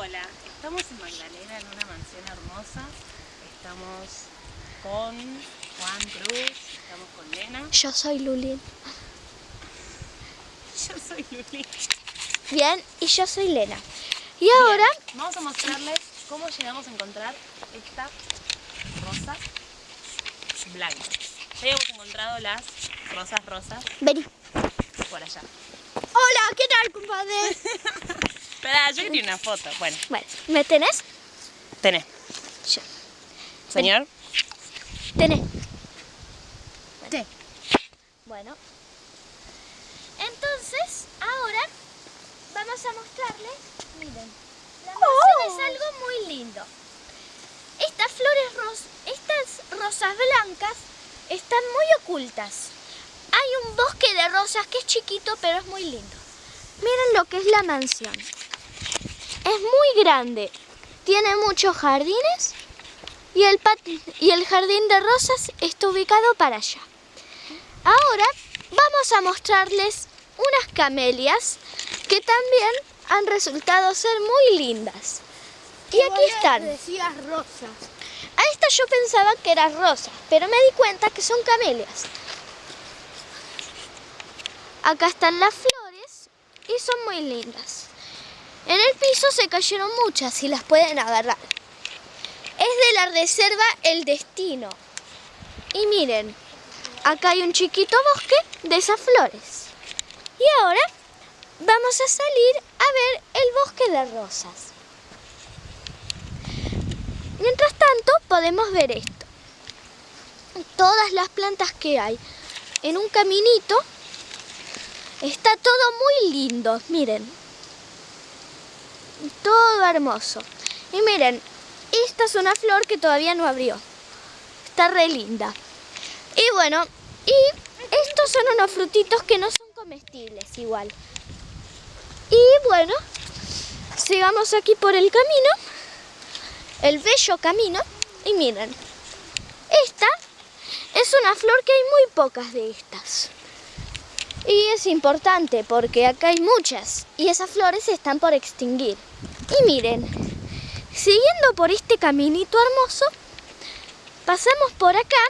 Hola, estamos en Magdalena en una mansión hermosa. Estamos con Juan Cruz, estamos con Lena. Yo soy Lulín. Yo soy Luli. Bien, y yo soy Lena. Y ahora vamos a mostrarles cómo llegamos a encontrar esta rosa blanca. Ya habíamos encontrado las rosas rosas vení. por allá. Hola, ¿qué tal, compadre? Espera, yo quería una foto. Bueno, bueno, ¿me tenés? tenés. Yo. Señor. Tenés. Sí. Bueno. Entonces, ahora vamos a mostrarles, miren, la mansión es algo muy lindo. Estas flores ros estas rosas blancas están muy ocultas. Hay un bosque de rosas que es chiquito, pero es muy lindo. Miren lo que es la mansión. Es muy grande. Tiene muchos jardines y el, y el jardín de rosas está ubicado para allá. Ahora vamos a mostrarles unas camelias que también han resultado ser muy lindas. Y aquí están. Decías rosas. A esta yo pensaba que era rosa, pero me di cuenta que son camelias. Acá están las flores y son muy lindas. En el piso se cayeron muchas y las pueden agarrar. Es de la reserva El Destino. Y miren, acá hay un chiquito bosque de esas flores. Y ahora vamos a salir a ver el bosque de rosas. Mientras tanto, podemos ver esto. Todas las plantas que hay en un caminito. Está todo muy lindo, miren. Todo hermoso. Y miren, esta es una flor que todavía no abrió. Está re linda. Y bueno, y estos son unos frutitos que no son comestibles igual. Y bueno, sigamos aquí por el camino el bello camino y miren, esta es una flor que hay muy pocas de estas. Y es importante porque acá hay muchas y esas flores están por extinguir. Y miren, siguiendo por este caminito hermoso, pasamos por acá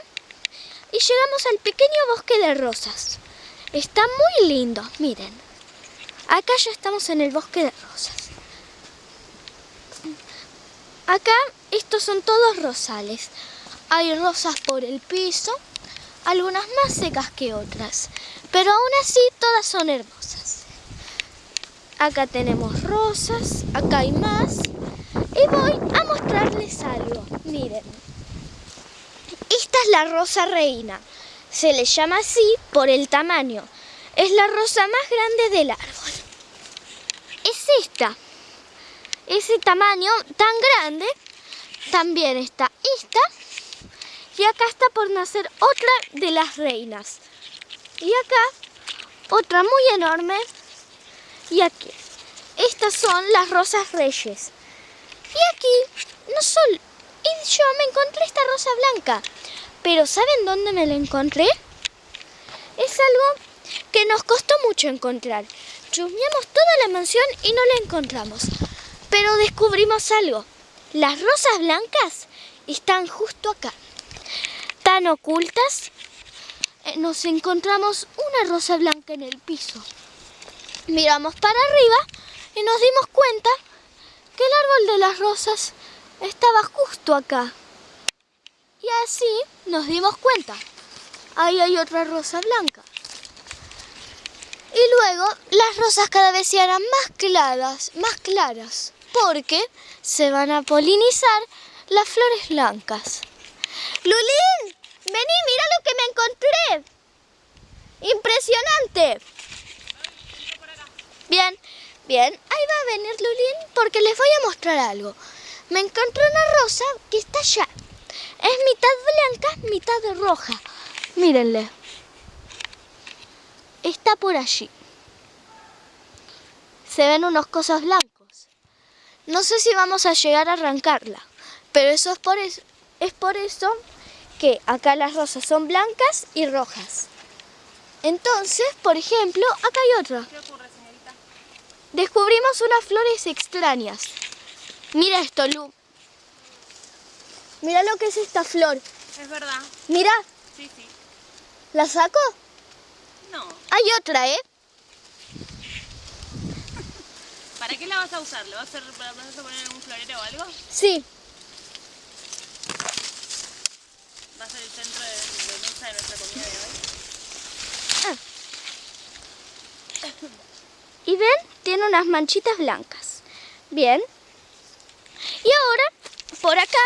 y llegamos al pequeño bosque de rosas. Está muy lindo, miren. Acá ya estamos en el bosque de rosas. Acá estos son todos rosales. Hay rosas por el piso, algunas más secas que otras, pero aún así todas son hermosas. Acá tenemos rosas, acá hay más y voy a mostrarles algo. Miren, esta es la rosa reina. Se le llama así por el tamaño. Es la rosa más grande del árbol. Es esta ese tamaño tan grande, también está esta. Y acá está por nacer otra de las reinas. Y acá otra muy enorme. Y aquí. Estas son las rosas reyes. Y aquí no solo... Y yo me encontré esta rosa blanca. Pero ¿saben dónde me la encontré? Es algo que nos costó mucho encontrar. Chusmeamos toda la mansión y no la encontramos. Pero descubrimos algo. Las rosas blancas están justo acá. Tan ocultas, eh, nos encontramos una rosa blanca en el piso. Miramos para arriba y nos dimos cuenta que el árbol de las rosas estaba justo acá. Y así nos dimos cuenta. Ahí hay otra rosa blanca. Y luego las rosas cada vez se harán más claras, más claras porque se van a polinizar las flores blancas. ¡Lulín! Vení, mira lo que me encontré. ¡Impresionante! Bien, bien. Ahí va a venir Lulín porque les voy a mostrar algo. Me encontré una rosa que está allá. Es mitad blanca, mitad roja. Mírenle. Está por allí. Se ven unos cosas blancos. No sé si vamos a llegar a arrancarla, pero eso es por eso, es por eso que acá las rosas son blancas y rojas. Entonces, por ejemplo, acá hay otra. ¿Qué ocurre, señorita? Descubrimos unas flores extrañas. Mira esto, Lu. Mira lo que es esta flor. Es verdad. Mira, Sí, sí. ¿la saco? No. Hay otra, ¿eh? ¿Para qué la vas a usar? ¿Le vas a, hacer, para- vas a poner en un florero o algo? Sí. Va a ser el de, de nuestra comida de hoy. Y ven, tiene unas manchitas blancas. Bien. Y ahora, por acá,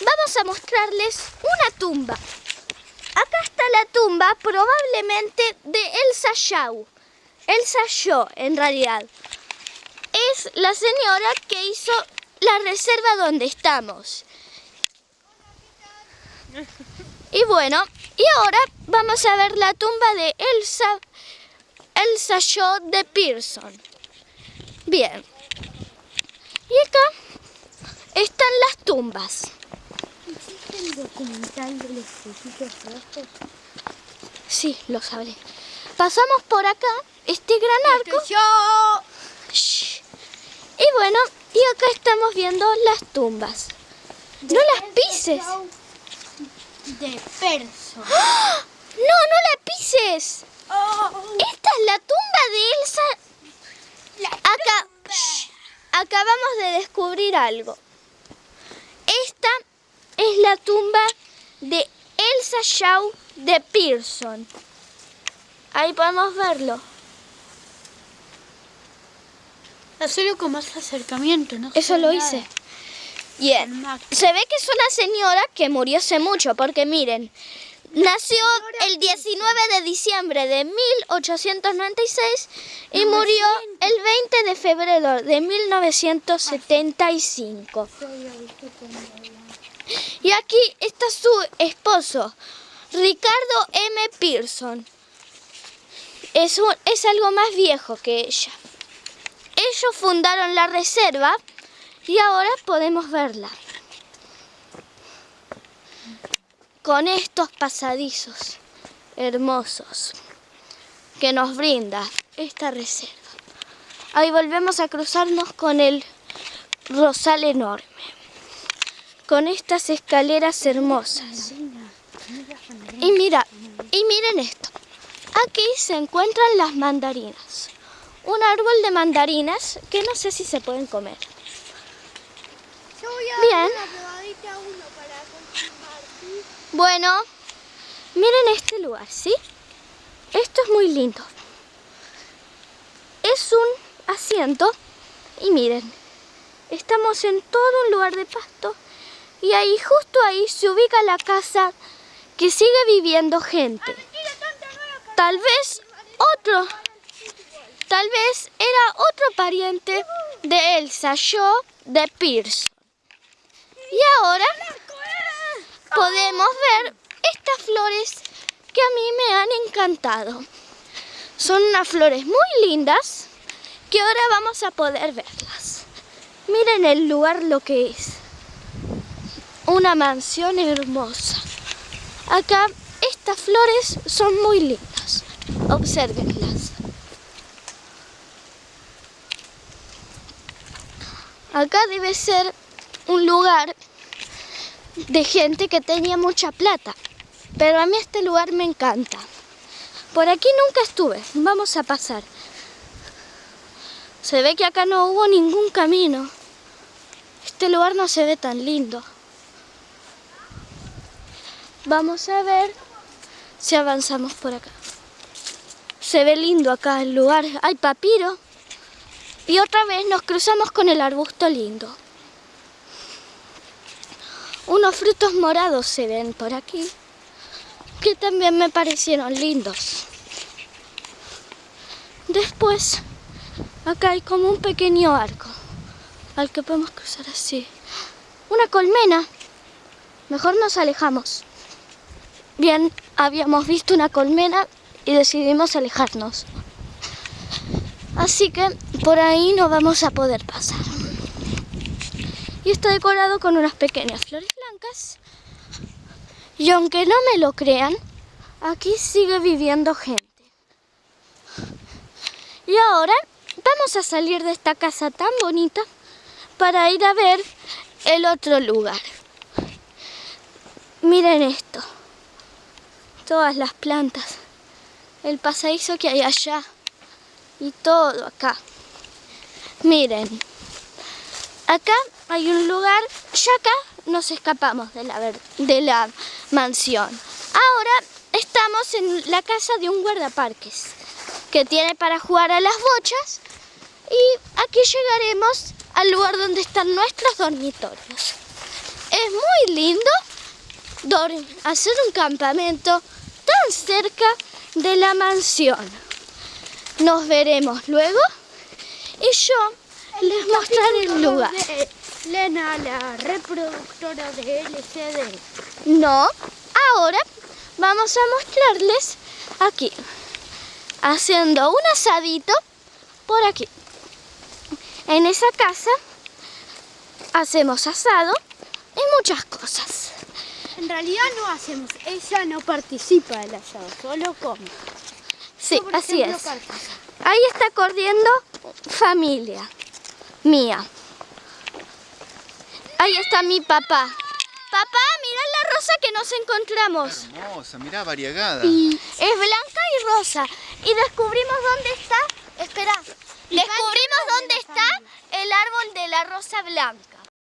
vamos a mostrarles una tumba. Acá está la tumba probablemente de Elsa Shaw. Elsa Shaw, en realidad. Es la señora que hizo la reserva donde estamos. Y bueno, y ahora vamos a ver la tumba de Elsa Elsa Shaw de Pearson. Bien. Y acá están las tumbas. ¿Existe el documental de los rojos? Sí, lo sabré. Pasamos por acá, este gran arco. ¡Yo! Shh. Y bueno, y acá estamos viendo las tumbas. No las pises. De perso. ¡Ah! No, no la pises. Oh, Esta es la tumba de Elsa. Acá, Shh. acabamos de descubrir algo. Esta es la tumba de Elsa Shaw de Pearson. Ahí podemos verlo. Hacerlo con más acercamiento, ¿no? Eso lo hice. Bien. Se ve que es una señora que murió hace mucho, porque miren, nació el 19 de diciembre de 1896 y murió el 20 de febrero de 1975. Y aquí está su esposo, Ricardo M. Pearson. Es, un- es algo más viejo que ella. Ellos fundaron la reserva y ahora podemos verla. Con estos pasadizos hermosos que nos brinda esta reserva. Ahí volvemos a cruzarnos con el rosal enorme. Con estas escaleras hermosas. Y mira, y miren esto. Aquí se encuentran las mandarinas. Un árbol de mandarinas que no sé si se pueden comer. Yo voy a Bien. dar una probadita a uno para confirmar, ¿sí? Bueno, miren este lugar, ¿sí? Esto es muy lindo. Es un asiento y miren, estamos en todo un lugar de pasto y ahí, justo ahí, se ubica la casa que sigue viviendo gente. Tal vez otro, tal vez era otro pariente de Elsa Shaw de Pearson. Y ahora podemos ver estas flores que a mí me han encantado. Son unas flores muy lindas que ahora vamos a poder verlas. Miren el lugar lo que es. Una mansión hermosa. Acá estas flores son muy lindas. Obsérvenlas. Acá debe ser un lugar de gente que tenía mucha plata. Pero a mí este lugar me encanta. Por aquí nunca estuve. Vamos a pasar. Se ve que acá no hubo ningún camino. Este lugar no se ve tan lindo. Vamos a ver si avanzamos por acá. Se ve lindo acá el lugar. Hay papiro. Y otra vez nos cruzamos con el arbusto lindo. Unos frutos morados se ven por aquí, que también me parecieron lindos. Después, acá hay como un pequeño arco, al que podemos cruzar así. Una colmena. Mejor nos alejamos. Bien, habíamos visto una colmena y decidimos alejarnos. Así que por ahí no vamos a poder pasar y está decorado con unas pequeñas flores Y aunque no me lo crean, aquí sigue viviendo gente. Y ahora vamos a salir de esta casa tan bonita para ir a ver el otro lugar. Miren esto. Todas las plantas. El pasadizo que hay allá. Y todo acá. Miren. Acá hay un lugar. Ya acá nos escapamos de la, de la mansión. Ahora estamos en la casa de un guardaparques. Que tiene para jugar a las bochas. Y aquí llegaremos al lugar donde están nuestros dormitorios. Es muy lindo hacer un campamento tan cerca de la mansión. Nos veremos luego y yo les mostraré el lugar. Lena, la reproductora de LCD. No, ahora vamos a mostrarles aquí, haciendo un asadito por aquí. En esa casa hacemos asado y muchas cosas. En realidad no hacemos, ella no participa del asado, solo come. Sí, así ejemplo, es. Ahí está corriendo familia mía. Ahí está mi papá. Papá, mira la rosa que nos encontramos. Hermosa, mirá, variegada. Es blanca y rosa. Y descubrimos dónde está. Espera. Descubrimos dónde está el árbol de la rosa blanca.